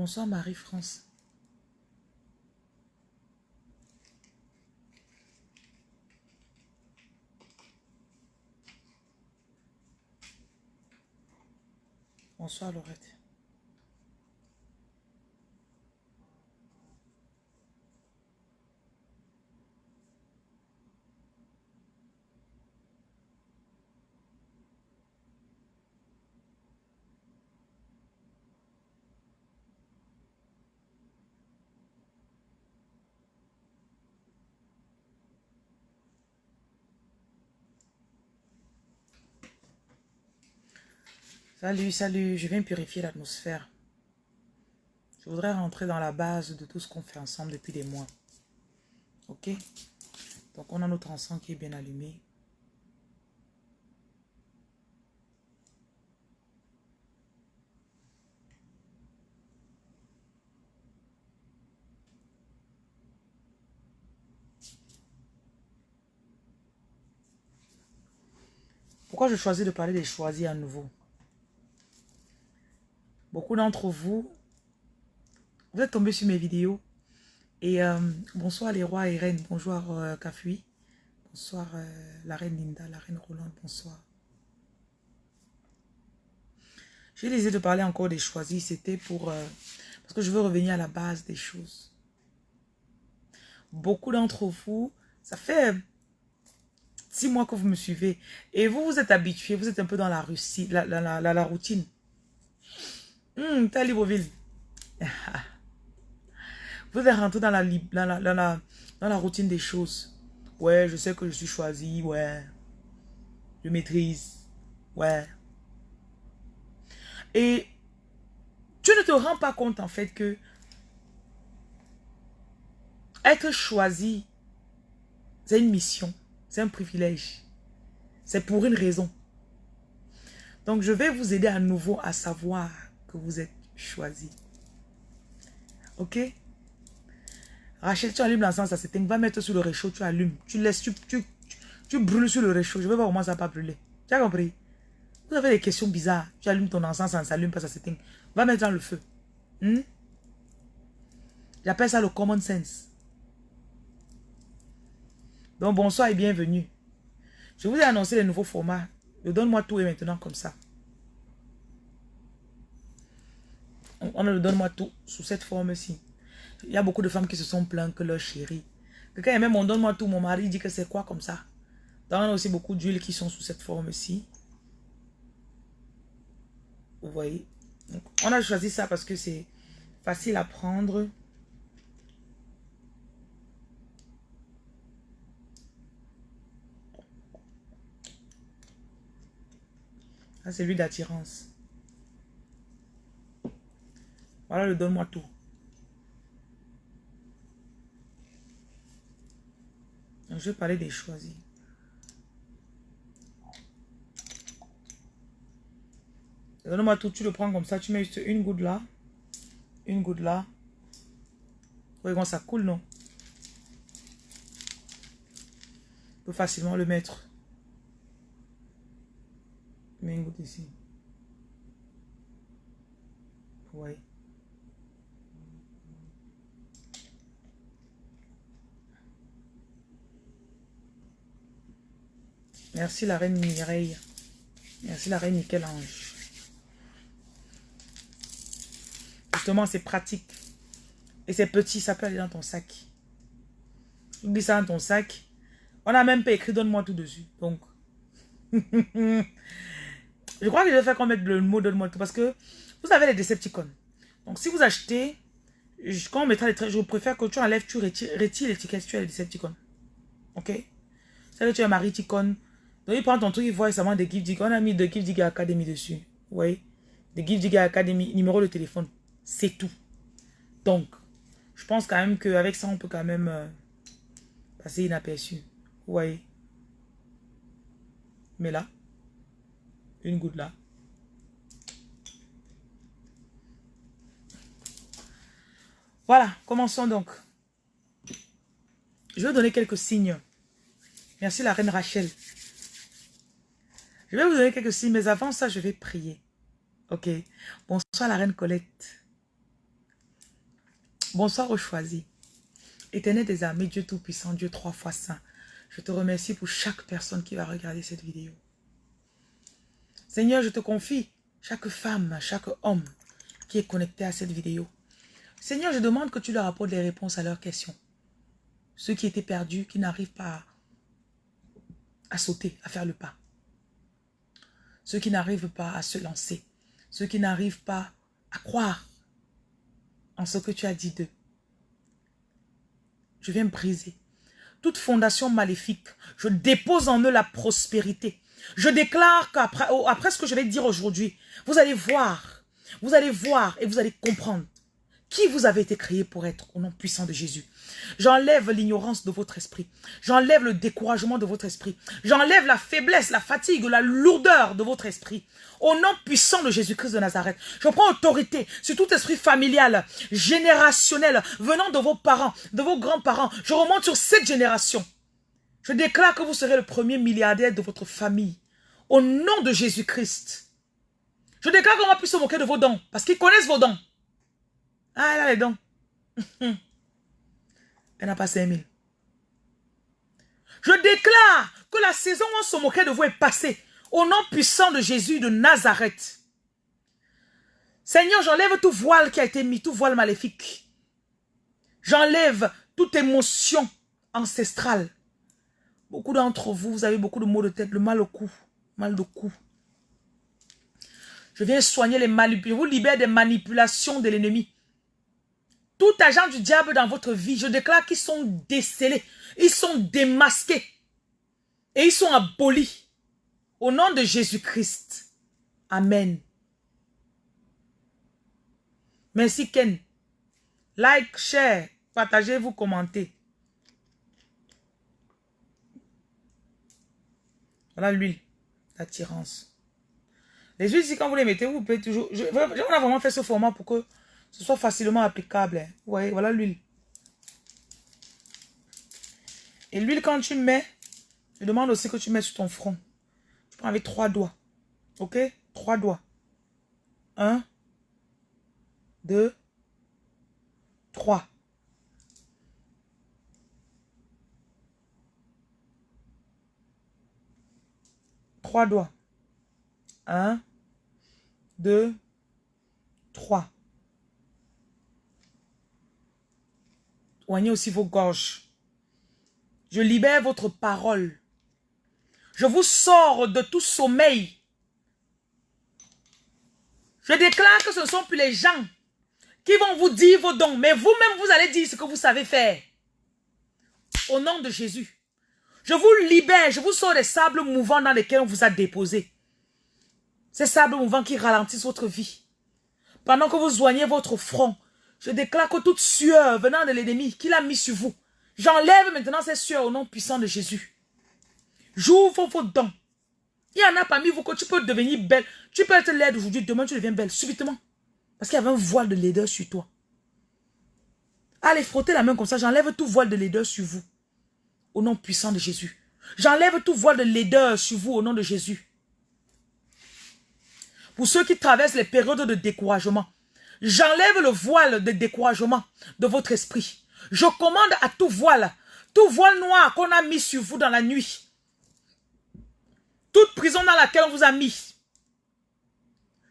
Bonsoir Marie-France. Bonsoir Laurette. Salut, salut, je viens purifier l'atmosphère. Je voudrais rentrer dans la base de tout ce qu'on fait ensemble depuis des mois. Ok? Donc on a notre encens qui est bien allumé. Pourquoi je choisis de parler des choisis à nouveau? Beaucoup d'entre vous, vous êtes tombés sur mes vidéos. Et euh, bonsoir les rois et reines. Bonjour euh, Kafui. Bonsoir euh, la reine Linda, la reine Rolande. Bonsoir. J'ai décidé de parler encore des choisis. C'était pour... parce que je veux revenir à la base des choses. Beaucoup d'entre vous, ça fait six mois que vous me suivez. Et vous, vous êtes habitués. Vous êtes un peu dans la, Russie, la, la routine. Hum, t'es Libreville. Vous êtes rentré dans la, dans, la, dans, la, dans la routine des choses. Ouais, je sais que je suis choisi. Ouais. Je maîtrise. Ouais. Et tu ne te rends pas compte en fait que être choisi, c'est une mission. C'est un privilège. C'est pour une raison. Donc je vais vous aider à nouveau à savoir que vous êtes choisi. Ok? Rachel, tu allumes l'encens, ça s'éteint. Va mettre sur le réchaud, tu allumes. Tu laisses, tu, tu, tu, brûles sur le réchaud. Je vais voir comment ça va brûler. Tu as compris? Vous avez des questions bizarres. Tu allumes ton encens, ça ne s'allume pas, ça s'éteint. Va mettre dans le feu. Hmm? J'appelle ça le common sense. Donc, bonsoir et bienvenue. Je vous ai annoncé les nouveaux formats. Donne-moi tout et maintenant comme ça. On ne donne-moi tout sous cette forme-ci. Il y a beaucoup de femmes qui se sont plaintes que leur chéri. Que quand même on donne-moi tout, mon mari dit que c'est quoi comme ça? Donc on a aussi beaucoup d'huiles qui sont sous cette forme-ci. Vous voyez? on a choisi ça parce que c'est facile à prendre. c'est l'huile d'attirance. Voilà le donne-moi tout. je vais parler des choisis. Donne-moi tout, tu le prends comme ça, tu mets juste une goutte là, une goutte là. Voyez ça coule, non? On peut facilement le mettre. Mets une goutte ici. Vous Merci la reine Mireille. Merci la reine Michel-Ange. Justement, c'est pratique. Et c'est petit, ça peut aller dans ton sac. Oublie ça dans ton sac. On a même pas écrit donne-moi tout dessus. Donc, je crois que je vais faire qu'on mette le mot donne-moi tout. Parce que vous avez les Decepticons. Donc, si vous achetez, quand on mettra les traits, je préfère que tu enlèves, tu retires, l'étiquette, tu as les Decepticons. Ok? Ça que tu as Marie Ticon, donc, il prend ton truc, il voit récemment des Gift. On a mis de Gift Academy dessus. Vous voyez? Des Gift Academy, numéro de téléphone. C'est tout. Donc, je pense quand même qu'avec ça, on peut quand même euh, passer inaperçu. Vous Mais là, une goutte là. Voilà, commençons donc. Je vais donner quelques signes. Merci la reine Rachel. Je vais vous donner quelques signes, mais avant ça, je vais prier. Ok. Bonsoir la reine Colette. Bonsoir aux choisis. Éternel des armées, Dieu Tout-Puissant, Dieu trois fois saint. Je te remercie pour chaque personne qui va regarder cette vidéo. Seigneur, je te confie chaque femme, chaque homme qui est connecté à cette vidéo. Seigneur, je demande que tu leur apportes les réponses à leurs questions. Ceux qui étaient perdus, qui n'arrivent pas à, sauter, à faire le pas. Ceux qui n'arrivent pas à se lancer. Ceux qui n'arrivent pas à croire en ce que tu as dit d'eux. Je viens briser toute fondation maléfique. Je dépose en eux la prospérité. Je déclare qu'après après ce que je vais dire aujourd'hui, vous allez voir, vous allez voir et vous allez comprendre qui vous avez été créé pour être au nom puissant de Jésus? J'enlève l'ignorance de votre esprit. J'enlève le découragement de votre esprit. J'enlève la faiblesse, la fatigue, la lourdeur de votre esprit. Au nom puissant de Jésus-Christ de Nazareth, je prends autorité sur tout esprit familial, générationnel, venant de vos parents, de vos grands-parents. Je remonte sur cette génération. Je déclare que vous serez le premier milliardaire de votre famille. Au nom de Jésus-Christ. Je déclare qu'on va plus se moquer de vos dons. Parce qu'ils connaissent vos dons. Ah, elle a les dons. Elle n'a pas 5000. Je déclare que la saison où on se moquait de vous est passée. Au nom puissant de Jésus de Nazareth. Seigneur, j'enlève tout voile qui a été mis, tout voile maléfique. J'enlève toute émotion ancestrale. Beaucoup d'entre vous, vous avez beaucoup de maux de tête, le mal au cou, mal de cou. Je viens soigner les manipulations, vous libère des manipulations de l'ennemi. Tout agent du diable dans votre vie, je déclare qu'ils sont décelés, ils sont démasqués et ils sont abolis. Au nom de Jésus-Christ. Amen. Merci Ken. Like, share, partagez, vous commentez. Voilà l'huile l'attirance. Les huiles, si quand vous les mettez, vous pouvez toujours... Je, on a vraiment fait ce format pour que ce soit facilement applicable. Hein. Vous voyez, voilà l'huile. Et l'huile, quand tu mets, je demande aussi que tu mets sur ton front. Tu prends avec trois doigts. Ok? Trois doigts. Un, deux, trois. Trois doigts. Un, deux, trois. Oignez aussi vos gorges. Je libère votre parole. Je vous sors de tout sommeil. Je déclare que ce ne sont plus les gens qui vont vous dire vos dons, mais vous-même, vous allez dire ce que vous savez faire. Au nom de Jésus. Je vous libère, je vous sors des sables mouvants dans lesquels on vous a déposé. Ces sables mouvants qui ralentissent votre vie. Pendant que vous soignez votre front, je déclare que toute sueur venant de l'ennemi qu'il a mis sur vous, j'enlève maintenant ces sueurs au nom puissant de Jésus. J'ouvre vos dents. Il y en a parmi vous que tu peux devenir belle. Tu peux être laide aujourd'hui, demain tu deviens belle, subitement. Parce qu'il y avait un voile de laideur sur toi. Allez, frottez la main comme ça, j'enlève tout voile de laideur sur vous. Au nom puissant de Jésus. J'enlève tout voile de laideur sur vous au nom de Jésus. Pour ceux qui traversent les périodes de découragement, J'enlève le voile de découragement de votre esprit. Je commande à tout voile, tout voile noir qu'on a mis sur vous dans la nuit. Toute prison dans laquelle on vous a mis.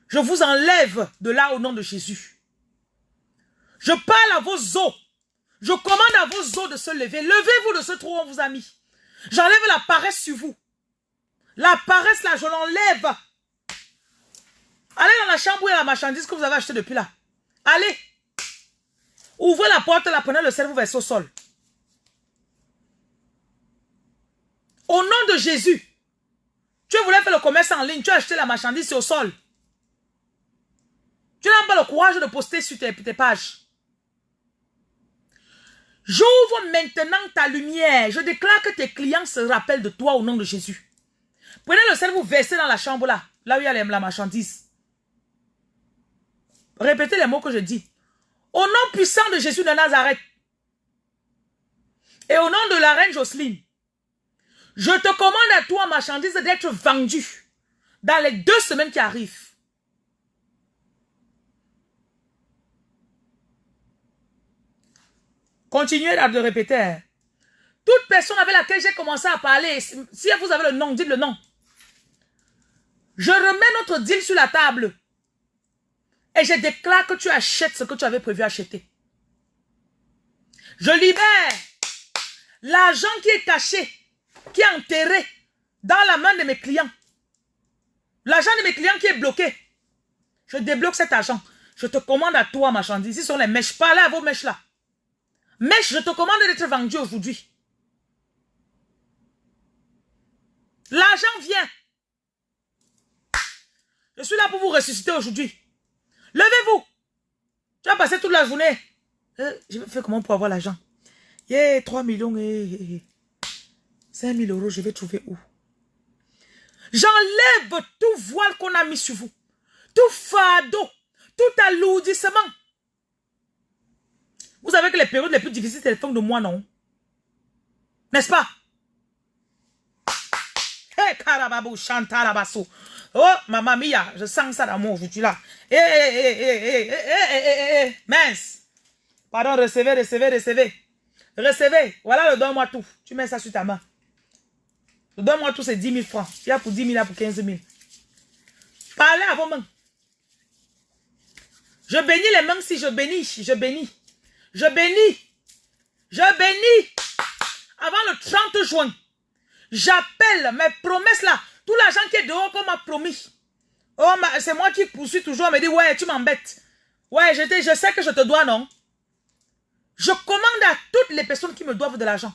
Je vous enlève de là au nom de Jésus. Je parle à vos os. Je commande à vos os de se lever. Levez-vous de ce trou où on vous a mis. J'enlève la paresse sur vous. La paresse là, je l'enlève. Allez dans la chambre a la marchandise que vous avez acheté depuis là. Allez. Ouvrez la porte, la prenez le cerveau vers au sol. Au nom de Jésus, tu voulais faire le commerce en ligne, tu as acheté la marchandise au sol. Tu n'as pas le courage de poster sur tes, tes pages. J'ouvre maintenant ta lumière. Je déclare que tes clients se rappellent de toi au nom de Jésus. Prenez le cerveau, versez dans la chambre là, là où il y a la marchandise. Répétez les mots que je dis. Au nom puissant de Jésus de Nazareth et au nom de la reine Jocelyne, je te commande à toi, marchandise, d'être vendue dans les deux semaines qui arrivent. « Continuez à le répéter. Hein. Toute personne avec laquelle j'ai commencé à parler, si vous avez le nom, dites le nom. Je remets notre deal sur la table. Et je déclare que tu achètes ce que tu avais prévu acheter. Je libère l'argent qui est caché, qui est enterré dans la main de mes clients. L'argent de mes clients qui est bloqué. Je débloque cet argent. Je te commande à toi, marchandise. Ici sont les mèches. Parlez à vos mèches là. Mèches, je te commande d'être vendu aujourd'hui. L'argent vient. Je suis là pour vous ressusciter aujourd'hui. Levez-vous. Tu vas passer toute la journée. Euh, je vais faire comment pour avoir l'argent? Yeah, 3 millions et 5 000 euros, je vais trouver où? J'enlève tout voile qu'on a mis sur vous. Tout fardeau. Tout alourdissement. Vous savez que les périodes les plus difficiles, c'est les fins de mois, non? N'est-ce pas? Hey, karababou, chantalabasso. Oh, maman mia, je sens ça dans mon aujourd'hui là. Eh, eh, eh, eh, eh, eh, eh, eh, mince. Pardon, recevez, recevez, recevez. Recevez. Voilà le donne-moi tout. Tu mets ça sur ta main. Le donne-moi tout, c'est 10 000 francs. Il y a pour 10 000, il y a pour 15 000. Parlez à vos mains. Je bénis les mains si je bénis. Je bénis. Je bénis. Je bénis. Avant le 30 juin, j'appelle mes promesses là. Tout l'argent qui est dehors qu'on m'a promis. Oh, c'est moi qui poursuis toujours. Elle me dit, ouais, tu m'embêtes. Ouais, je, je sais que je te dois, non? Je commande à toutes les personnes qui me doivent de l'argent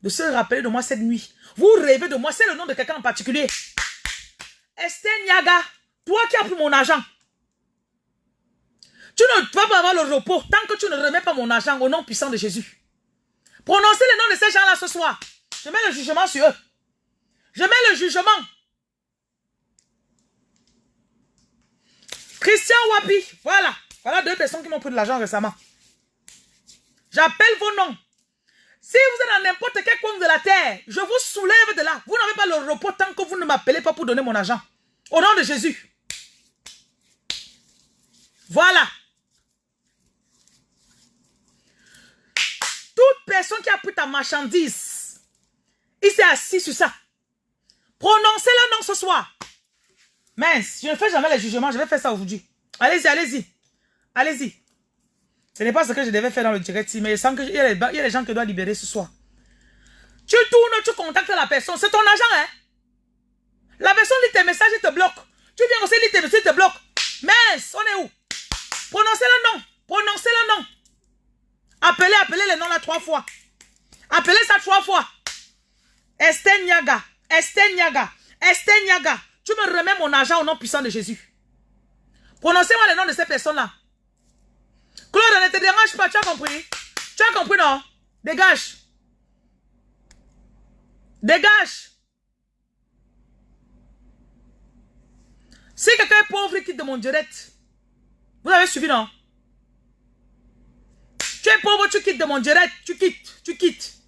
de se rappeler de moi cette nuit. Vous rêvez de moi, c'est le nom de quelqu'un en particulier. Esther Niaga, toi qui as pris mon argent. Tu ne vas pas avoir le repos tant que tu ne remets pas mon argent au nom puissant de Jésus. Prononcez le nom de ces gens-là ce soir. Je mets le jugement sur eux. Je mets le jugement. Christian Wapi, voilà. Voilà deux personnes qui m'ont pris de l'argent récemment. J'appelle vos noms. Si vous êtes dans n'importe quel coin de la terre, je vous soulève de là. Vous n'avez pas le repos tant que vous ne m'appelez pas pour donner mon argent. Au nom de Jésus. Voilà. Toute personne qui a pris ta marchandise, il s'est assis sur ça. Prononcez le nom ce soir. Mince, je ne fais jamais les jugements, je vais faire ça aujourd'hui. Allez-y, allez-y. Allez-y. Ce n'est pas ce que je devais faire dans le direct, mais il y, a les, gens que je dois libérer ce soir. Tu tournes, tu contactes la personne, c'est ton agent, hein. La personne lit tes messages, et te bloque. Tu viens aussi lire tes messages, te bloque. Mince, on est où? Prononcez le nom. Prononcez le nom. Appelez, appelez le nom là trois fois. Appelez ça trois fois. Esther Niaga. Esther Niaga. Tu me remets mon argent au nom puissant de Jésus. Prononcez-moi le nom de ces personnes-là. Claude, ne te dérange pas, tu as compris? Tu as compris, non? Dégage. Dégage. Si quelqu'un est pauvre, quitte de mon direct. Vous avez suivi, non? Tu es pauvre, tu quittes de mon direct. Tu quittes, tu quittes.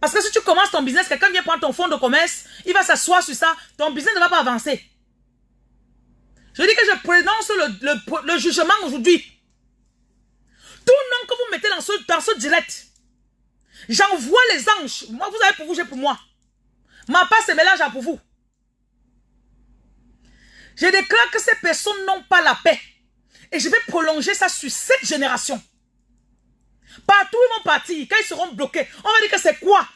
Parce que si tu commences ton business, quelqu'un vient prendre ton fonds de commerce, il va s'asseoir sur ça, ton business ne va pas avancer. Je dis que je prononce le jugement aujourd'hui. Tout nom que vous mettez dans ce, dans ce direct, j'envoie les anges. Moi, vous avez pour vous, j'ai pour moi. Ma part se mélange pour vous. Je déclare que ces personnes n'ont pas la paix. Et je vais prolonger ça sur cette génération. Partout ils vont partir, quand ils seront bloqués, on va dire que c'est quoi?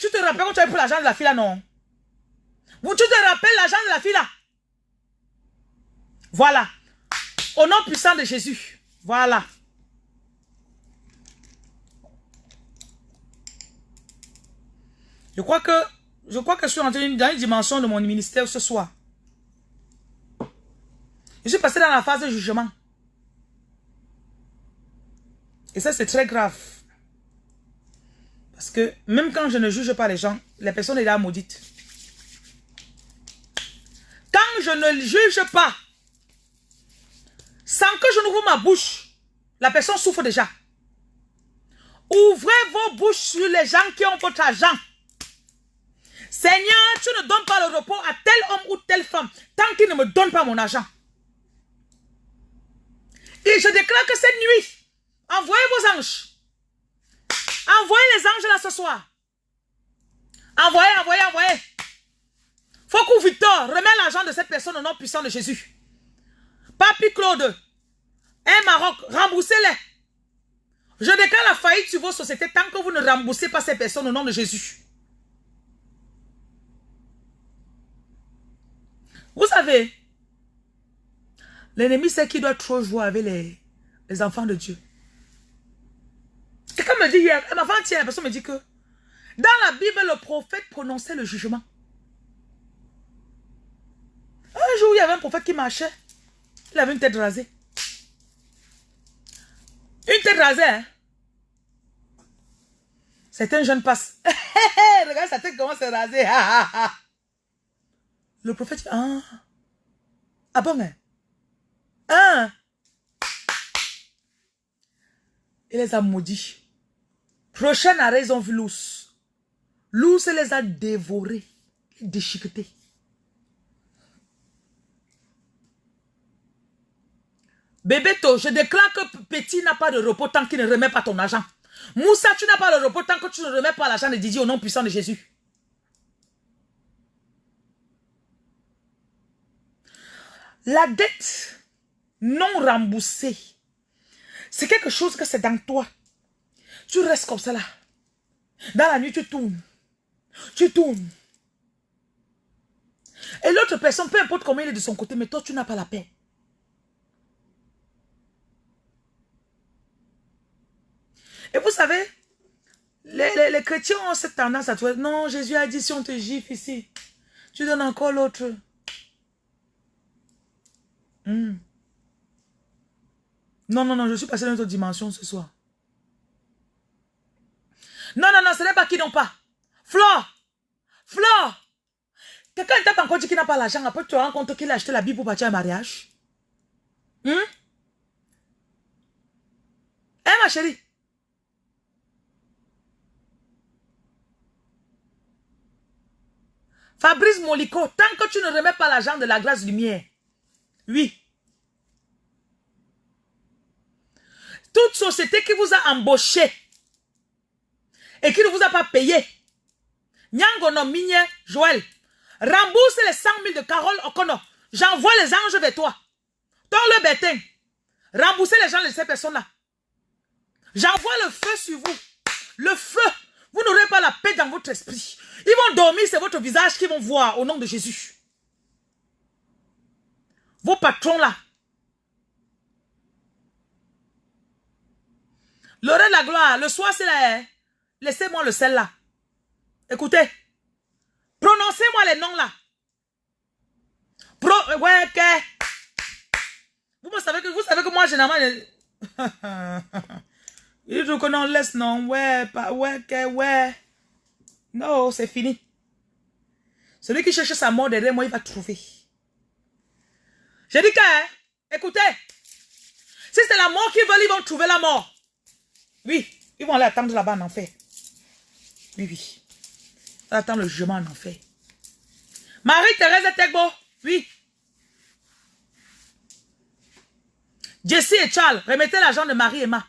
Tu te rappelles quand tu avais pris l'argent de la fille là, non? Tu te rappelles l'argent de la fille là? Voilà. Au nom puissant de Jésus. Voilà. Je crois que je crois que je suis entré dans une dimension de mon ministère ce soir. Je suis passé dans la phase de jugement. Et ça, c'est très grave. Parce que même quand je ne juge pas les gens, les personnes sont déjà maudites. Quand je ne juge pas, sans que je n'ouvre ma bouche, la personne souffre déjà. Ouvrez vos bouches sur les gens qui ont votre argent. Seigneur, tu ne donnes pas le repos à tel homme ou telle femme tant qu'il ne me donne pas mon argent. Et je déclare que cette nuit, Envoyez vos anges. Envoyez les anges là ce soir. Envoyez, envoyez, envoyez. Faut Victor remette l'argent de cette personne au nom puissant de Jésus. Papi Claude, un Maroc, remboursez-les. Je déclare la faillite sur vos sociétés tant que vous ne remboursez pas ces personnes au nom de Jésus. Vous savez, l'ennemi sait qu'il doit trop jouer avec les enfants de Dieu. Quelqu'un me dit hier, tient, la personne me dit que dans la Bible, le prophète prononçait le jugement. Un jour, il y avait un prophète qui marchait. Il avait une tête rasée. Une tête rasée, hein? Un jeune passe. Regarde sa tête comment c'est rasé. Le prophète dit, ah, ah bon, hein? Ah. Il les a maudits. Prochaine arrêt, ils ont vu l'ours. L'ours les a dévorés, déchiquetés. Bébéto, je déclare que Petit n'a pas de repos tant qu'il ne remet pas ton argent. Moussa, tu n'as pas de repos tant que tu ne remets pas l'argent de Didier au nom puissant de Jésus. La dette non remboursée, c'est quelque chose que c'est dans toi. Tu restes comme ça là. Dans la nuit, tu tournes. Tu tournes. Et l'autre personne, peu importe comment il est de son côté, mais toi, tu n'as pas la paix. Et vous savez, les, chrétiens ont cette tendance à trouver, non, Jésus a dit, si on te gifle ici, tu donnes encore l'autre. Hmm. Non, non, non, je suis passé dans une autre dimension ce soir. Non, non, non, ce n'est pas qui n'ont pas. Flore, Flore, quelqu'un t'a encore dit qu'il n'a pas l'argent, après tu te rends compte qu'il a acheté la Bible pour partir à un mariage. Hein? Hein, ma chérie? Fabrice Molico, tant que tu ne remets pas l'argent de la grâce lumière, oui. Toute société qui vous a embauché et qui ne vous a pas payé, Nyangono Migne Joël, rembourse les 100 000 de Carole Okono. J'envoie les anges vers toi. Dans le bétain. Remboursez les gens de ces personnes-là. J'envoie le feu sur vous. Le feu. Vous n'aurez pas la paix dans votre esprit. Ils vont dormir, c'est votre visage qu'ils vont voir au nom de Jésus. Vos patrons là. L'heure de la gloire, le soir c'est là. Laissez-moi le sel là. Écoutez. Prononcez-moi les noms là. Pro, ouais, que. Vous savez que, vous savez que moi, généralement, il faut qu'on laisse, non, ouais, pas, ouais, que, ouais. Non, c'est fini. Celui qui cherche sa mort derrière moi, il va trouver. J'ai dit que, hein, écoutez, si c'est la mort qu'ils veulent, ils vont trouver la mort. Oui, ils vont aller attendre là-bas en enfer. Oui, oui. Attendre le jugement en enfer. Marie-Thérèse Tegbo, oui. Jessie et Charles, remettez l'argent de Marie et Ma.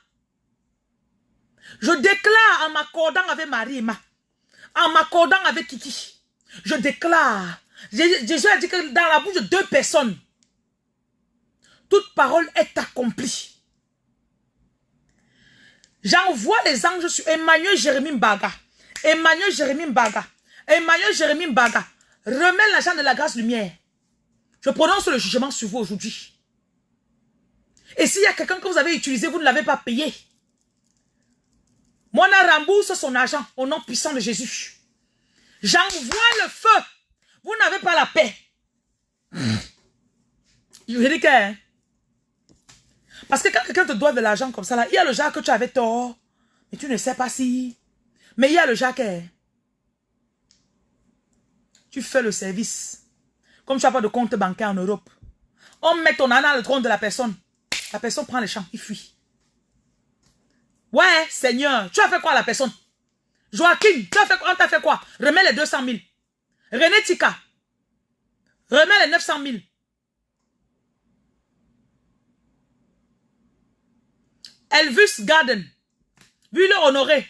Je déclare en m'accordant avec Marie et Ma en m'accordant avec Kiki, je déclare, Jésus a dit que dans la bouche de deux personnes, toute parole est accomplie. J'envoie les anges sur Emmanuel Jérémie Mbaga. Emmanuel Jérémie Mbaga. Emmanuel Jérémie Mbaga. Remets l'argent de la grâce lumière. Je prononce le jugement sur vous aujourd'hui. Et s'il y a quelqu'un que vous avez utilisé, vous ne l'avez pas payé. Moi, on rembourse son argent au nom puissant de Jésus. J'envoie le feu. Vous n'avez pas la paix. Je veux dire que... Hein. Parce que quand quelqu'un te doit de l'argent comme ça, il y a le genre que tu avais tort. Mais tu ne sais pas si... Mais il y a le que... Tu fais le service. Comme tu n'as pas de compte bancaire en Europe. On met ton argent dans le trône de la personne. La personne prend les champs, il fuit. Ouais, Seigneur, tu as fait quoi à la personne? Joachim, tu as fait quoi? On t'a fait quoi? Remets les 200 000. René Tika, remets les 900 000. Elvis Garden, Ville Honoré,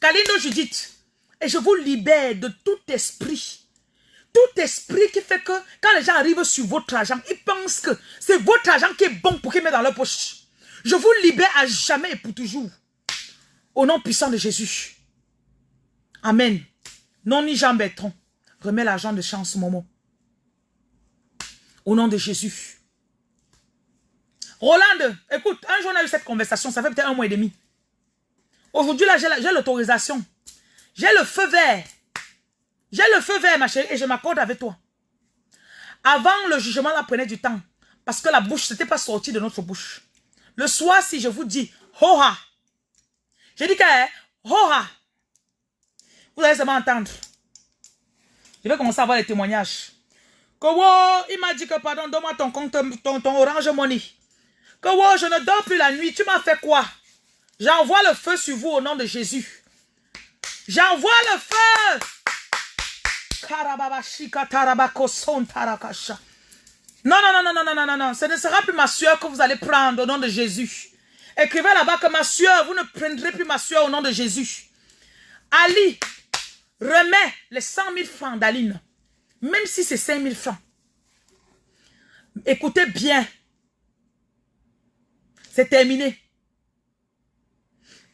Kalindo Judith. Et je vous libère de tout esprit. Tout esprit qui fait que quand les gens arrivent sur votre argent, ils pensent que c'est votre argent qui est bon pour qu'ils mettent dans leur poche. Je vous libère à jamais et pour toujours. Au nom puissant de Jésus. Amen. Non ni Jean Bertrand. Remets l'argent de chance, Momo. Au nom de Jésus. Roland, écoute, un jour on a eu cette conversation, ça fait peut-être un mois et demi. Aujourd'hui, là, j'ai l'autorisation. J'ai le feu vert. J'ai le feu vert, ma chérie, et je m'accorde avec toi. Avant, le jugement, là, prenait du temps. Parce que la bouche, n'était pas sorti de notre bouche. Le soir, si je vous dis, hoha. J'ai dit que, hein. Vous allez seulement entendre. Je vais commencer à avoir les témoignages. Que il m'a dit que pardon, donne-moi ton compte, ton, ton orange money. Que je ne dors plus la nuit. Tu m'as fait quoi? J'envoie le feu sur vous au nom de Jésus. J'envoie le feu. Non, non, non, non, non, non, non, non. Ce ne sera plus ma sueur que vous allez prendre au nom de Jésus. Écrivez là-bas que ma sueur, vous ne prendrez plus ma sueur au nom de Jésus. Ali, remets les 100 000 francs d'Aline. Même si c'est 5 000 francs. Écoutez bien. C'est terminé.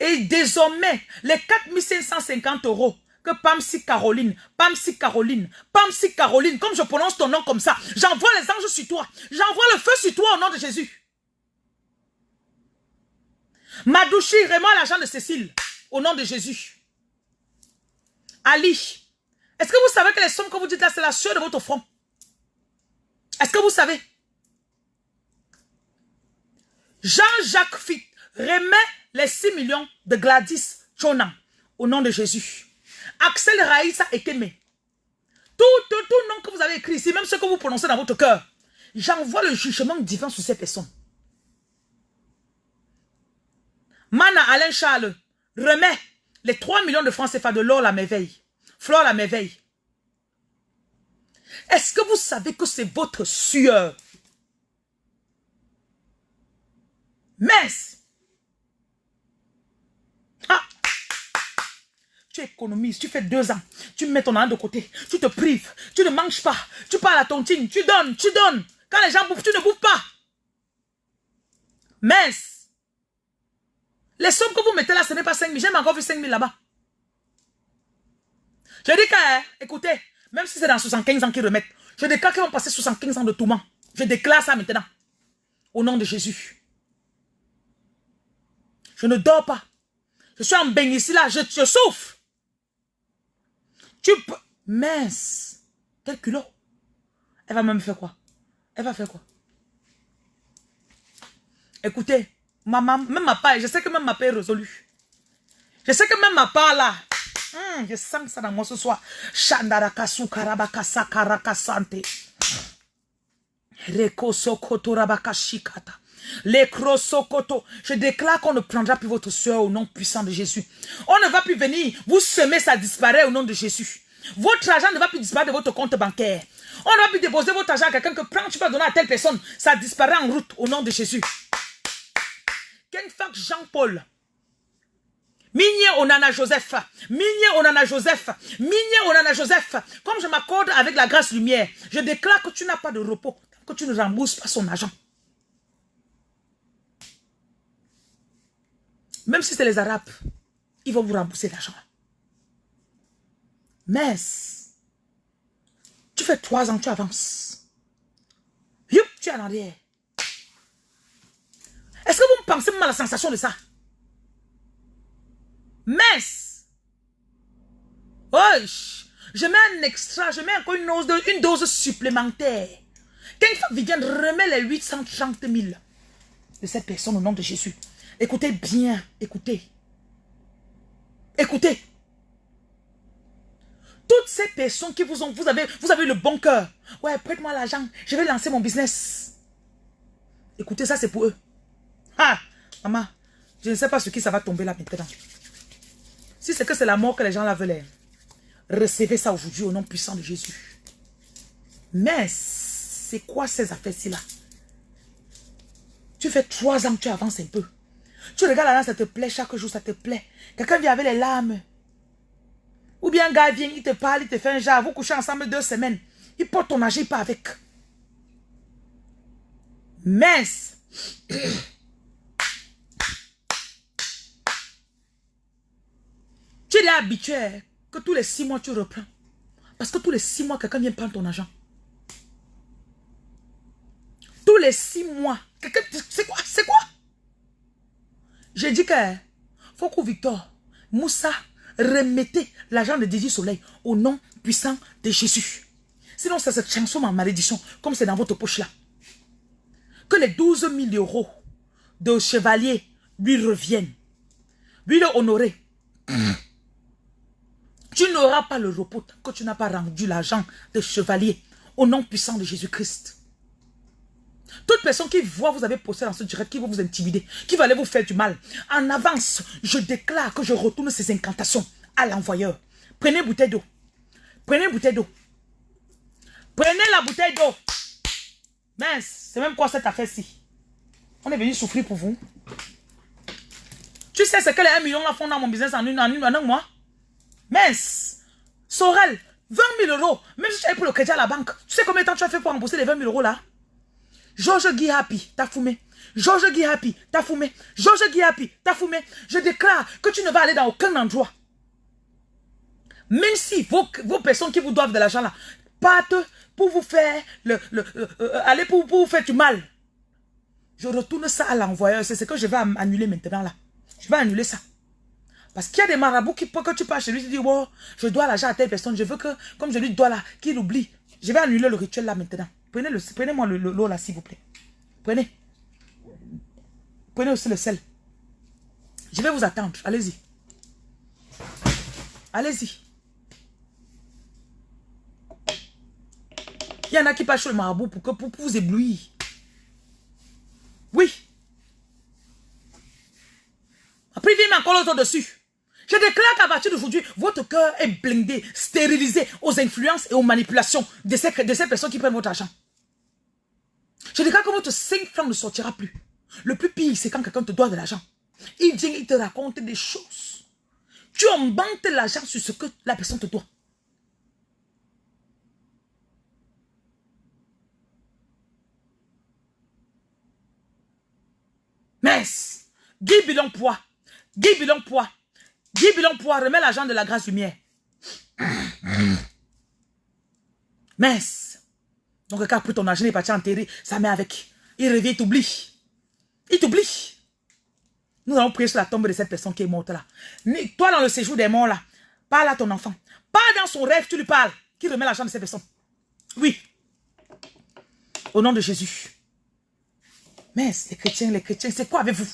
Et désormais, les 4550 euros que Pamsi Caroline, Pamsi Caroline, Pamsi Caroline, comme je prononce ton nom comme ça, j'envoie les anges sur toi. J'envoie le feu sur toi au nom de Jésus. Madouchi, remets l'argent de Cécile au nom de Jésus. Ali, est-ce que vous savez que les sommes que vous dites là, c'est la sueur de votre front? Est-ce que vous savez? Jean-Jacques Fit remet les 6 millions de Gladys Chonan au nom de Jésus. Axel Raïssa Ekeme. Tout, tout, tout nom que vous avez écrit ici, même ce que vous prononcez dans votre cœur, j'envoie le jugement divin sur ces personnes. Mana Alain Charles remet les 3 millions de francs CFA de l'or la merveille. Flore la merveille. Est-ce que vous savez que c'est votre sueur? Messe. Tu économises, tu fais deux ans, tu mets ton argent de côté, tu te prives, tu ne manges pas, tu parles à ton team, tu donnes, tu donnes. Quand les gens bouffent, tu ne bouffes pas. Mince. Les sommes que vous mettez là, ce n'est pas 5 000. J'ai encore vu 5 000 là-bas. Je dis que, hein, écoutez, même si c'est dans 75 ans qu'ils remettent, je déclare qu'ils vont passer 75 ans de tourment. Je déclare ça maintenant. Au nom de Jésus. Je ne dors pas. Je suis en ici, là, je, je souffre. Tu peux... Mince. Quel culot. Elle va même faire quoi? Elle va faire quoi? Écoutez, maman, même ma part, je sais que même ma part est résolue. Je sais que même ma part là, hmm, je sens ça dans moi ce soir. Shandarakasu karabakasa karakasante. Reko sokoto rabakashikata. Les crosokoto. Je déclare qu'on ne prendra plus votre soeur au nom puissant de Jésus. On ne va plus venir vous semer, ça disparaît au nom de Jésus. Votre argent ne va plus disparaître de votre compte bancaire. On ne va plus déposer votre argent à quelqu'un que prends, tu vas donner à telle personne. Ça disparaît en route au nom de Jésus. Kenfak Jean-Paul. Migné Onana Joseph. Migné Onana Joseph. Migné Onana Joseph. Comme je m'accorde avec la grâce lumière, je déclare que tu n'as pas de repos, que tu ne rembourses pas son argent. Même si c'est les Arabes, ils vont vous rembourser l'argent. Mais, tu fais trois ans, tu avances. Youp, tu es en arrière. Est-ce que vous me pensez même la sensation de ça? Mais, je mets un extra, je mets encore une dose, une dose supplémentaire. Quelqu'un vient remet les 830 000 de cette personne au nom de Jésus. Écoutez bien, écoutez. Écoutez. Toutes ces personnes qui vous ont, vous avez, vous avez le bon cœur. Ouais, prête-moi l'argent, je vais lancer mon business. Écoutez, ça c'est pour eux. Ah, maman, je ne sais pas sur qui ça va tomber là maintenant. Si c'est que c'est la mort que les gens la veulent, recevez ça aujourd'hui au nom puissant de Jésus. Mais, c'est quoi ces affaires-ci là? Tu fais trois ans que tu avances un peu. Tu regardes là, ça te plaît, chaque jour, ça te plaît. Quelqu'un vient avec les larmes. Ou bien un gars vient, il te parle, il te fait un genre, vous couchez ensemble deux semaines. Il porte ton âge, il pas avec. Mince. tu es habitué que tous les six mois, tu reprends. Parce que tous les six mois, quelqu'un vient prendre ton argent. Tous les six mois. C'est quoi? C'est quoi? J'ai dit que Foko Victor, Moussa, remettez l'argent de Didi Soleil au nom puissant de Jésus. Sinon, ça se transforme en malédiction, comme c'est dans votre poche là. Que les 12 000 euros de chevalier lui reviennent. Lui le honorer. Tu n'auras pas le repos que tu n'as pas rendu l'argent de chevalier au nom puissant de Jésus-Christ. Toute personne qui voit vous avez posté dans ce direct, qui va vous intimider, qui va aller vous faire du mal, en avance, je déclare que je retourne ces incantations à l'envoyeur. Prenez une bouteille d'eau. Prenez une bouteille d'eau. Prenez la bouteille d'eau. Mince, c'est même quoi cette affaire-ci? On est venu souffrir pour vous. Tu sais ce que les 1 million font dans mon business en une, en une, en un mois? Mince. Sorel, 20 000 euros. Même si tu as pour le crédit à la banque, tu sais combien de temps tu as fait pour rembourser les 20 000 euros là? Georges Guy Happy, t'as fumé. Georges Guy Happy, t'as fumé. Georges Guy Happy, t'as fumé. Je déclare que tu ne vas aller dans aucun endroit. Même si vos, vos personnes qui vous doivent de l'argent là partent pour vous faire le, le, euh, aller pour, pour, vous faire du mal. Je retourne ça à l'envoyeur. C'est ce que je vais annuler maintenant là. Je vais annuler ça. Parce qu'il y a des marabouts qui, que tu passes chez lui, tu dis, oh, je dois l'argent à telle personne. Je veux que, comme je lui dois là, qu'il oublie. Je vais annuler le rituel là maintenant. Prenez-moi prenez le, l'eau là, s'il vous plaît. Prenez. Prenez aussi le sel. Je vais vous attendre. Allez-y. Allez-y. Il y en a qui passent sur le marabout pour, que, pour, vous éblouir. Oui. Après, vient encore l'autre dessus. Je déclare qu'à partir d'aujourd'hui, votre cœur est blindé, stérilisé aux influences et aux manipulations de ces, de ces personnes qui prennent votre argent. Je déclare que votre cinq francs ne sortira plus. Le plus pire, c'est quand quelqu'un te doit de l'argent. Il vient, il te raconte des choses. Tu embantes l'argent sur ce que la personne te doit. Mince. Guy Bilon Poids. Guy Bilon Poids. Guy Bilon Poids, remets l'argent de la grâce lumière. Mince. Donc, quand pour ton argent, il est parti enterrer sa mère avec. Il revient, il t'oublie. Il t'oublie. Nous allons prier sur la tombe de cette personne qui est morte là. Toi, dans le séjour des morts là, parle à ton enfant. Pas dans son rêve, tu lui parles. Qui remet l'argent de cette personne. Oui. Au nom de Jésus. Mais les chrétiens, les chrétiens, c'est quoi avec vous?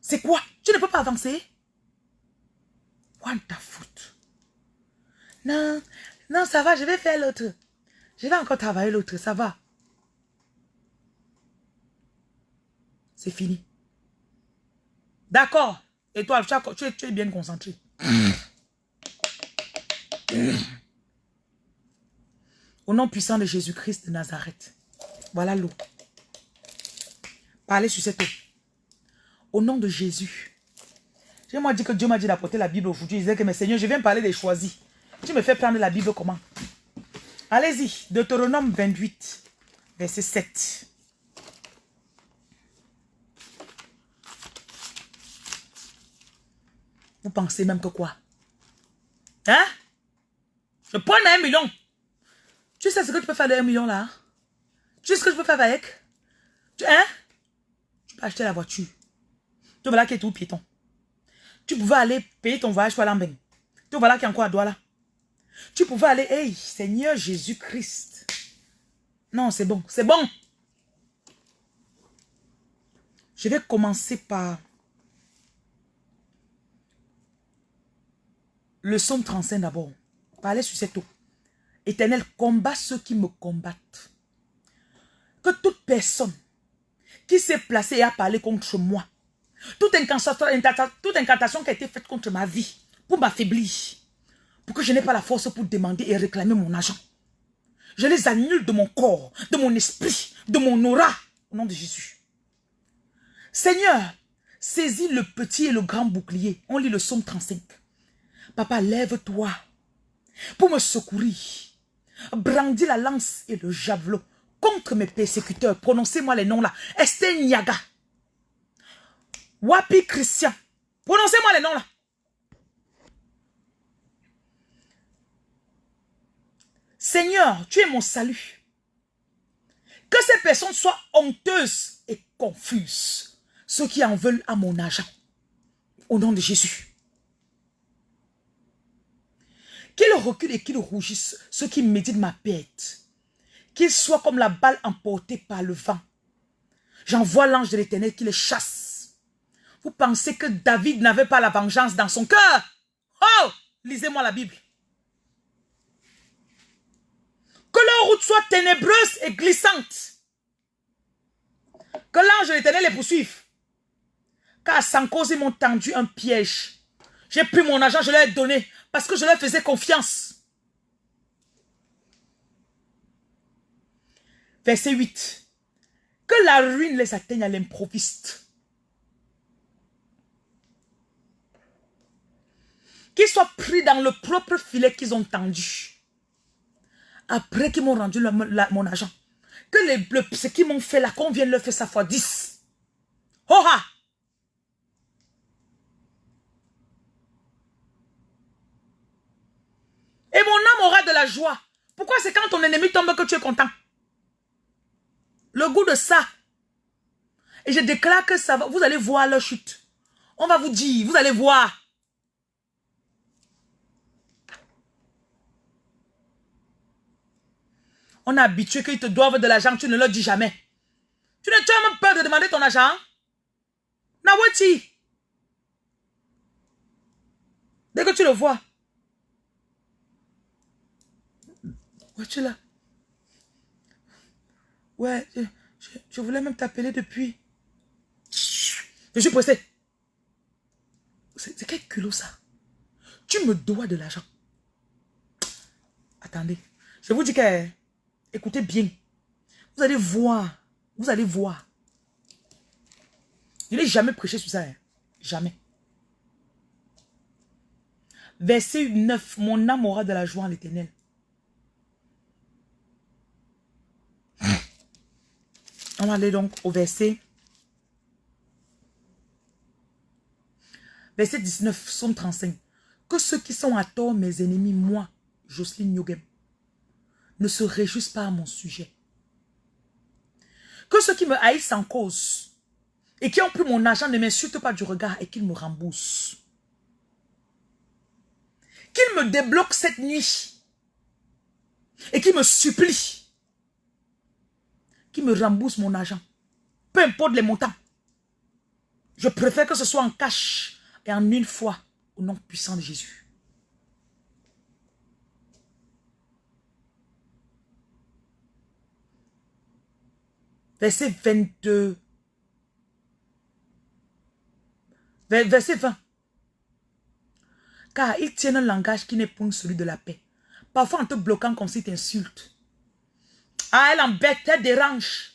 C'est quoi? Tu ne peux pas avancer What the foot? Non, non, ça va, je vais faire l'autre. Je vais encore travailler l'autre, ça va. C'est fini. D'accord. Et toi, tu, es, bien concentré. Au nom puissant de Jésus-Christ de Nazareth. Voilà l'eau. Parlez sur cette eau. Au nom de Jésus. J'ai moi dit que Dieu m'a dit d'apporter la Bible aujourd'hui. Je disais que, mes seigneurs, je viens parler des choisis. Tu me fais prendre la Bible comment? Allez-y, Deutéronome 28, verset 7. Vous pensez même que quoi? Hein? Je prends un million. Tu sais ce que tu peux faire de un million là? Tu sais ce que je peux faire avec? Hein? Tu peux acheter la voiture. Tu vois là qui est tout piéton. Tu pouvais aller payer ton voyage pour Lambeng. Tu vois là qui est encore à Douala. Tu pouvais aller, hey, Seigneur Jésus-Christ. Non, c'est bon, c'est bon. Je vais commencer par le somme 35 d'abord. Parlez sur cette eau. Éternel, combat ceux qui me combattent. Que toute personne qui s'est placée et a parlé contre moi, toute incantation, toute incantation qui a été faite contre ma vie, pour m'affaiblir, pour que je n'ai pas la force pour demander et réclamer mon argent. Je les annule de mon corps, de mon esprit, de mon aura, au nom de Jésus. Seigneur, Saisis le petit et le grand bouclier. On lit le psaume 35. Papa, lève-toi pour me secourir. Brandis la lance et le javelot contre mes persécuteurs. Prononcez-moi les noms là. Esther Niaga. Wapi Christian. Prononcez-moi les noms là. Seigneur, tu es mon salut. Que ces personnes soient honteuses et confuses. Ceux qui en veulent à mon argent. Au nom de Jésus. Qu'ils reculent et qu'ils rougissent, ceux qui méditent ma perte. Qu'ils soient comme la balle emportée par le vent. J'envoie l'ange de l'éternel qui les chasse. Vous pensez que David n'avait pas la vengeance dans son cœur? Oh! Lisez-moi la Bible. Que leur route soit ténébreuse et glissante. Que l'ange de l'éternel les poursuive. Car sans cause, ils m'ont tendu un piège. J'ai pris mon argent, je leur ai donné. Parce que je leur faisais confiance. Verset 8. Que la ruine les atteigne à l'improviste. Qu'ils soient pris dans le propre filet qu'ils ont tendu. Après qu'ils m'ont rendu mon argent. Que les, ce qu'ils m'ont fait là, qu'on vienne leur faire ça fois 10. Oh Et mon âme aura de la joie. Pourquoi c'est quand ton ennemi tombe que tu es content? Le goût de ça. Et je déclare que ça va, vous allez voir leur chute. On va vous dire, vous allez voir. On a habitué qu'ils te doivent de l'argent, tu ne leur dis jamais. Tu n'as même peur de demander ton argent. Nawati. Dès que tu le vois, Ouais, tu es là. Ouais, je, voulais même t'appeler depuis. Je suis pressé. C'est quel culot ça? Tu me dois de l'argent. Attendez. Je vous dis que... Écoutez bien. Vous allez voir. Vous allez voir. Je n'ai jamais prêché sur ça. Hein. Jamais. Verset 9. Mon âme aura de la joie en l'éternel. On va aller donc au verset. Verset 19, Somme 35. Que ceux qui sont à tort mes ennemis, moi, Jocelyne Nyogem, ne se réjouissent pas à mon sujet. Que ceux qui me haïssent en cause et qui ont pris mon argent ne m'insultent pas du regard et qu'ils me remboursent. Qu'ils me débloquent cette nuit et qu'ils me supplient qui me rembourse mon argent. Peu importe les montants. Je préfère que ce soit en cash et en une fois au nom puissant de Jésus. Verset 22. Verset 20. Car ils tiennent un langage qui n'est point celui de la paix. Parfois en te bloquant comme si tu insultes. Ah, elle embête, elle dérange.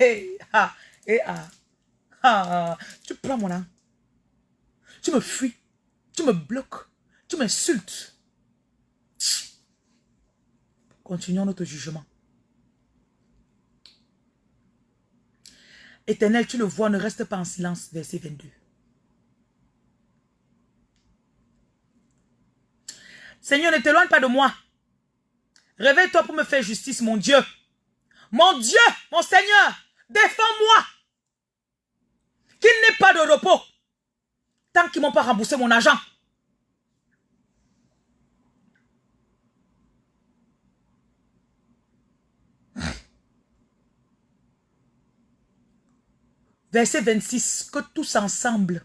Et ah. ah. Tu prends mon âme. Tu me fuis. Tu me bloques. Tu m'insultes. Continuons notre jugement. Éternel, tu le vois, ne reste pas en silence. Verset 22. Seigneur, ne t'éloigne pas de moi. Réveille-toi pour me faire justice, mon Dieu. Mon Dieu, mon Seigneur, défends-moi. Qu'il n'ait pas de repos. Tant qu'ils m'ont pas remboursé mon argent. Verset 26. Que tous ensemble,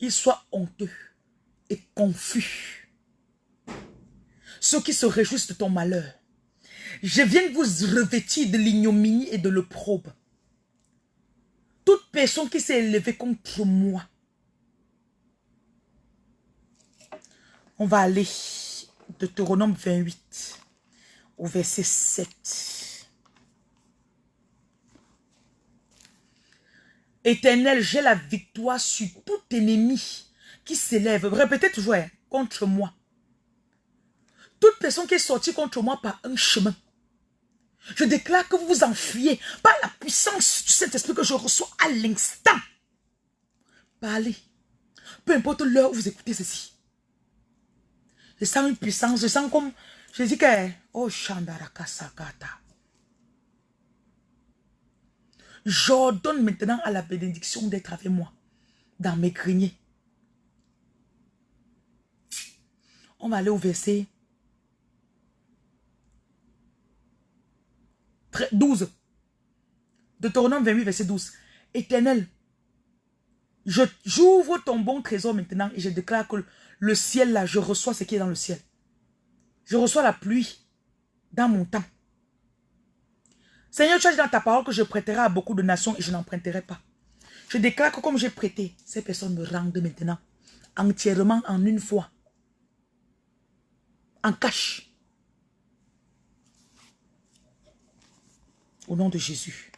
ils soient honteux et confus ceux qui se réjouissent de ton malheur. Je viens vous revêtir de l'ignominie et de l'opprobre. Toute personne qui s'est élevée contre moi. On va aller de Deutéronome 28 au verset 7. Éternel, j'ai la victoire sur tout ennemi qui s'élève. Répétez toujours, hein, contre moi. Toute personne qui est sortie contre moi par un chemin. Je déclare que vous vous enfuyez par la puissance du Saint-Esprit que je reçois à l'instant. Parlez. Peu importe l'heure où vous écoutez ceci. Je sens une puissance, je sens comme... Je dis que... Oh, Shandarakasakata. J'ordonne maintenant à la bénédiction d'être avec moi dans mes greniers. On va aller au verset 12. Deutéronome 28, verset 12. Éternel, j'ouvre ton bon trésor maintenant et je déclare que le ciel là, je reçois ce qui est dans le ciel. Je reçois la pluie dans mon temps. Seigneur, tu as dit dans ta parole que je prêterai à beaucoup de nations et je n'emprunterai pas. Je déclare que comme j'ai prêté, ces personnes me rendent maintenant entièrement en une fois. En cash. Au nom de Jésus.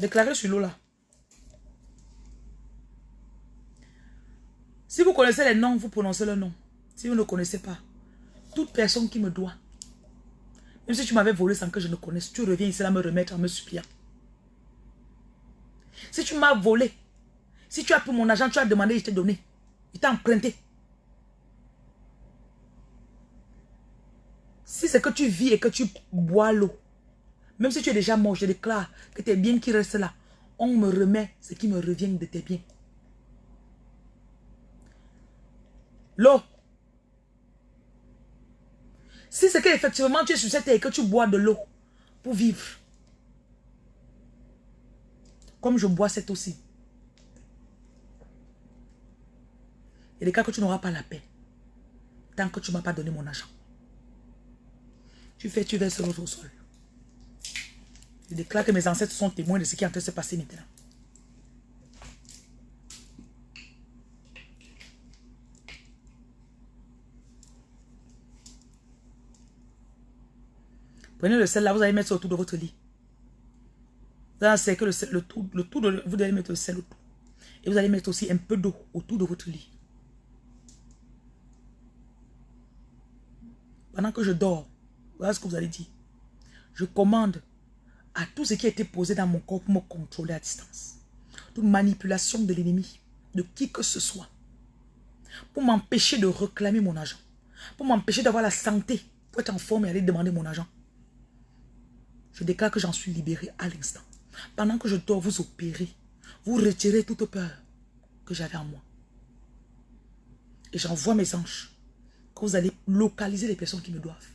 Déclarez sur l'eau là. Si vous connaissez les noms, vous prononcez le nom. Si vous ne connaissez pas, toute personne qui me doit, même si tu m'avais volé sans que je ne connaisse, tu reviens ici à me remettre en me suppliant. Si tu m'as volé, si tu as pris mon argent, tu as demandé, je t'ai donné. Il t'a emprunté. Si c'est que tu vis et que tu bois l'eau, même si tu es déjà mort, je déclare que tes biens qui restent là, on me remet ce qui me revient de tes biens. L'eau. Si c'est qu'effectivement tu es sur et que tu bois de l'eau pour vivre, comme je bois cette aussi, il y a des cas que tu n'auras pas la paix tant que tu ne m'as pas donné mon argent. Tu fais, tu verses l'eau au sol. Je déclare que mes ancêtres sont témoins de ce qui est en train de se passer maintenant. Prenez le sel là, vous allez mettre ça autour de votre lit. Vous allez mettre le sel autour. Et vous allez mettre aussi un peu d'eau autour de votre lit. Pendant que je dors, voilà ce que vous allez dire. Je commande à tout ce qui a été posé dans mon corps pour me contrôler à distance. Toute manipulation de l'ennemi, de qui que ce soit, pour m'empêcher de réclamer mon argent, pour m'empêcher d'avoir la santé, pour être en forme et aller demander mon argent. Je déclare que j'en suis libéré à l'instant. Pendant que je dors, vous opérez, vous retirez toute peur que j'avais en moi. Et j'envoie mes anges que vous allez localiser les personnes qui me doivent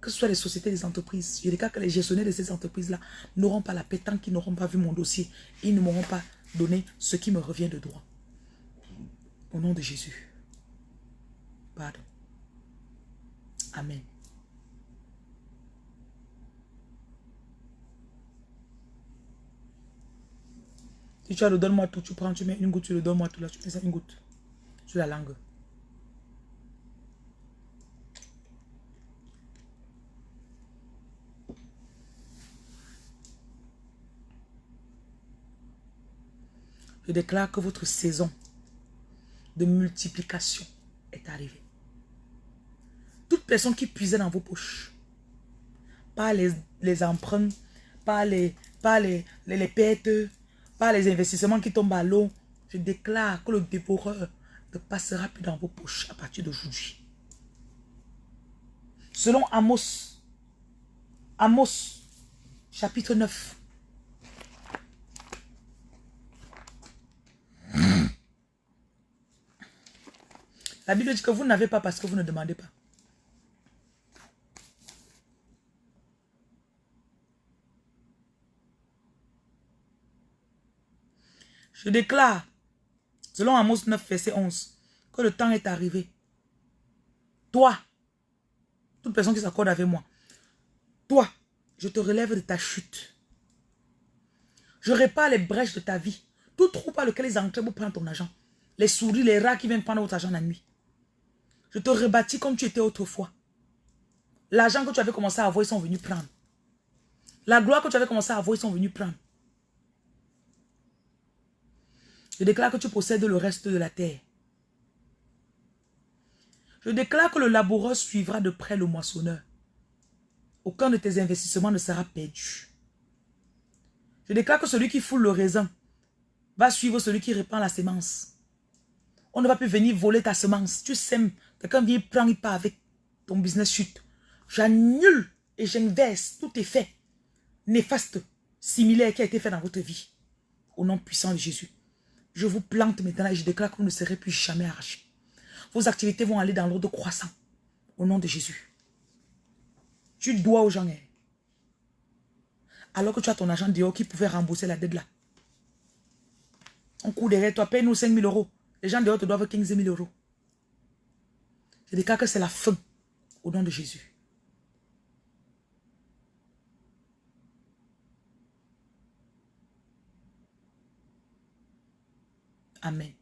que ce soit les sociétés, les entreprises, je cas que les gestionnaires de ces entreprises-là n'auront pas la paix tant qu'ils n'auront pas vu mon dossier. Ils ne m'auront pas donné ce qui me revient de droit. Au nom de Jésus. Pardon. Amen. Si tu as le donne-moi tout, tu prends, tu mets une goutte, tu le donnes-moi tout là, tu mets ça une goutte sur la langue. Je déclare que votre saison de multiplication est arrivée. Toute personne qui puisait dans vos poches, pas les, les emprunts, pas les, pas les, les, pertes, pas les investissements qui tombent à l'eau, je déclare que le dévoreur ne passera plus dans vos poches à partir d'aujourd'hui. Selon Amos, Amos, chapitre 9, La Bible dit que vous n'avez pas parce que vous ne demandez pas. Je déclare, selon Amos 9, verset 11, que le temps est arrivé. Toi, toute personne qui s'accorde avec moi, toi, je te relève de ta chute. Je répare les brèches de ta vie. Tout trou par lequel ils entrent pour prendre ton argent. Les souris, les rats qui viennent prendre votre argent la nuit. Je te rebâtis comme tu étais autrefois. L'argent que tu avais commencé à avoir, ils sont venus prendre. La gloire que tu avais commencé à avoir, ils sont venus prendre. Je déclare que tu possèdes le reste de la terre. Je déclare que le laboureur suivra de près le moissonneur. Aucun de tes investissements ne sera perdu. Je déclare que celui qui foule le raisin va suivre celui qui répand la semence. On ne va plus venir voler ta semence. Tu sèmes, quelqu'un vient prendre, il part avec ton business chute. J'annule et j'inverse tout effet néfaste, similaire qui a été fait dans votre vie. Au nom puissant de Jésus. Je vous plante maintenant et je déclare que vous ne serez plus jamais arraché. Vos activités vont aller dans l'ordre croissant. Au nom de Jésus. Tu dois aux gens. Hein. Alors que tu as ton agent dehors qui pouvait rembourser la dette là. On court derrière toi, paye-nous 5 000 euros. Les gens dehors te doivent 15 000 euros. Je déclare que c'est la fin. Au nom de Jésus. Amen.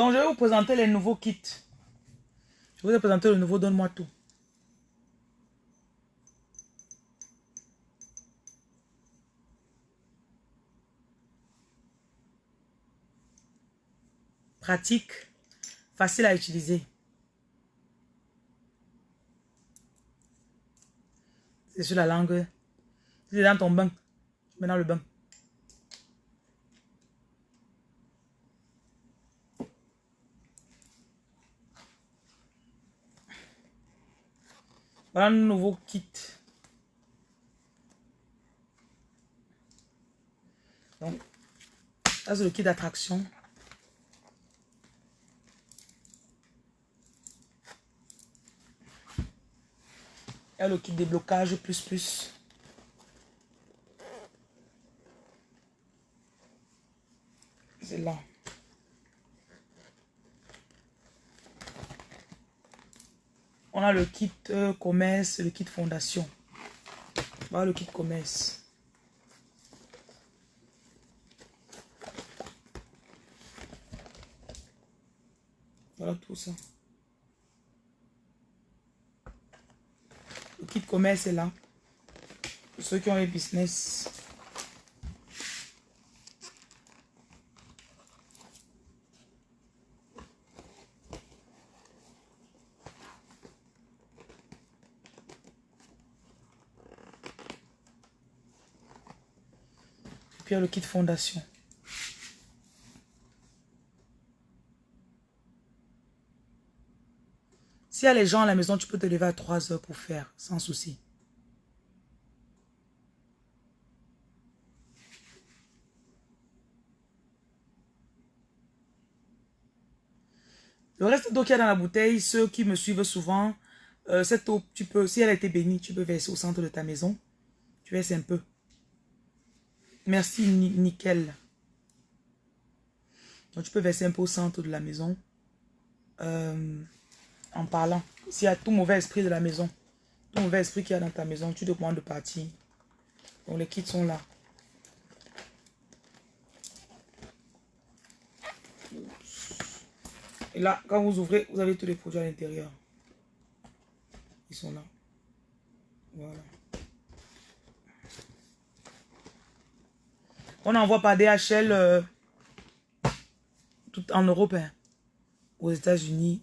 Donc, je vais vous présenter les nouveaux kits. Je vous présenter le nouveau Donne-moi tout. Pratique, facile à utiliser. C'est sur la langue. C'est dans ton bain. Dans le bain. Voilà un nouveau kit. Donc, ça c'est le kit d'attraction. Il y a le kit déblocage plus plus. C'est là. On a le kit euh, commerce, le kit fondation. Voilà le kit commerce. Voilà tout ça. Le kit commerce est là. Pour ceux qui ont un business. Le kit fondation. S'il y a les gens à la maison, tu peux te lever à 3 heures pour faire, sans souci. Le reste d'eau qu'il y a dans la bouteille, ceux qui me suivent souvent, euh, cette eau, tu peux, si elle a été bénie, tu peux verser au centre de ta maison. Tu verses un peu. Merci, nickel. Donc, tu peux verser un peu au centre de la maison. euh, en parlant. S'il y a tout mauvais esprit de la maison, tout mauvais esprit qu'il y a dans ta maison, tu te demandes de partir. Donc les kits sont là. Et là, quand vous ouvrez, vous avez tous les produits à l'intérieur. Ils sont là. Voilà. On envoie par DHL euh, tout en Europe, hein. aux États-Unis.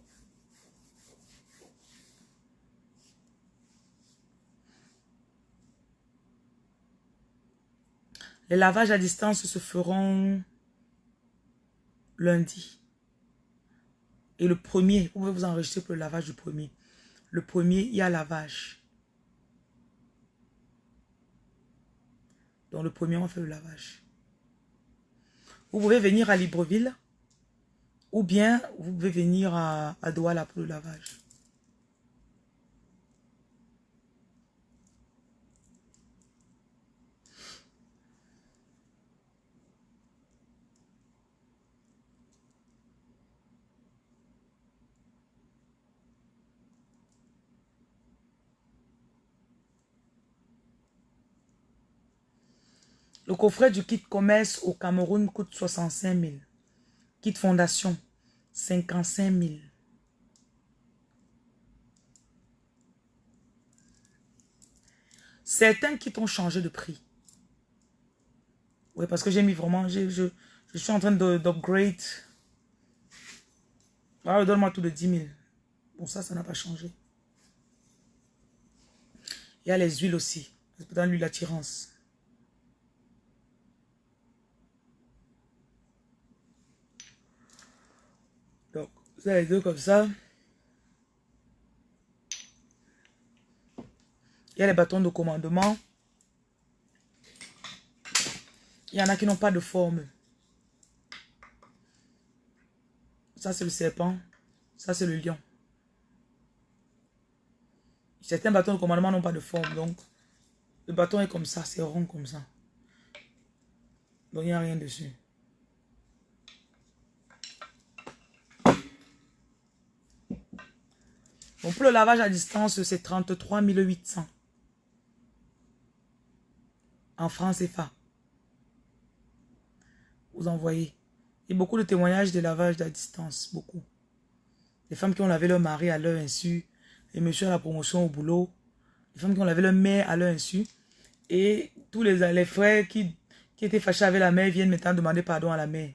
Les lavages à distance se feront lundi. Et le premier, vous pouvez vous enregistrer pour le lavage du premier. Le premier, il y a lavage. Donc le premier, on fait le lavage. Vous pouvez venir à Libreville ou bien vous pouvez venir à, Douala pour le lavage. Le coffret du kit commerce au Cameroun coûte 65 000. Kit fondation, 55 000. Certains kits ont changé de prix. Oui, parce que j'ai mis vraiment, je, suis en train d'upgrade. Voilà, donne-moi tout de 10 000. Bon, ça, ça n'a pas changé. Il y a les huiles aussi. Dans l'huile attirance. Vous avez deux comme ça. Il y a les bâtons de commandement. Il y en a qui n'ont pas de forme. Ça, c'est le serpent. Ça, c'est le lion. Certains bâtons de commandement n'ont pas de forme. Donc, le bâton est comme ça. C'est rond comme ça. Donc, il n'y a rien dessus. Pour le lavage à distance, c'est 33 800. En France CFA. Vous envoyez. Il y a beaucoup de témoignages de lavage à distance. Beaucoup. Les femmes qui ont lavé leur mari à leur insu. Les messieurs à la promotion au boulot. Les femmes qui ont lavé leur mère à leur insu. Et tous les, frères qui étaient fâchés avec la mère viennent maintenant demander pardon à la mère.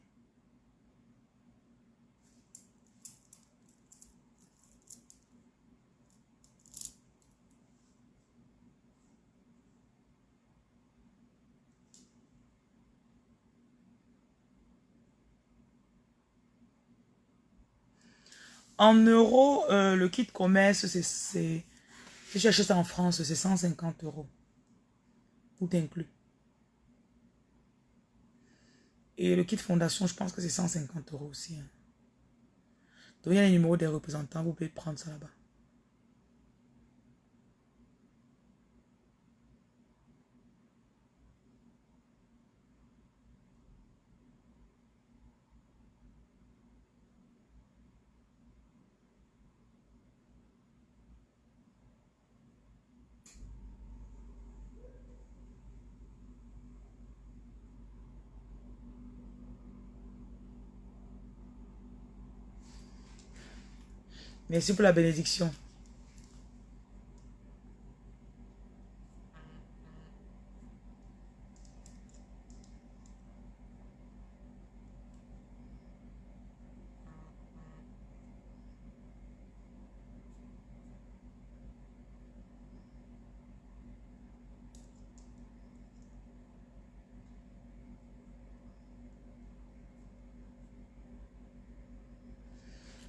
En euros, euh, le kit commerce, c'est... Si j'achète ça en France, c'est 150 euros. Tout inclus. Et le kit fondation, je pense que c'est 150 euros aussi. Hein. Donc, il y a les numéros des représentants, vous pouvez prendre ça là-bas. Merci pour la bénédiction.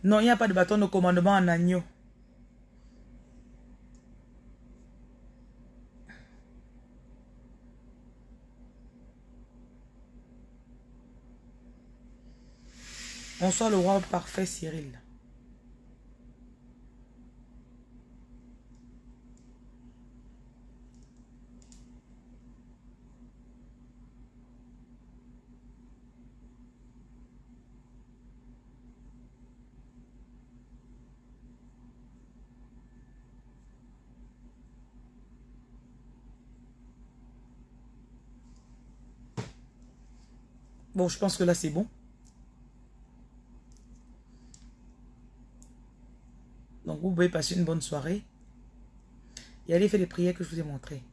Non, il n'y a pas de bâton de commandement en agneau. Bonsoir le roi parfait Cyril. Je pense que là, c'est bon. Donc, vous pouvez passer une bonne soirée. Et allez faire les prières que je vous ai montrées.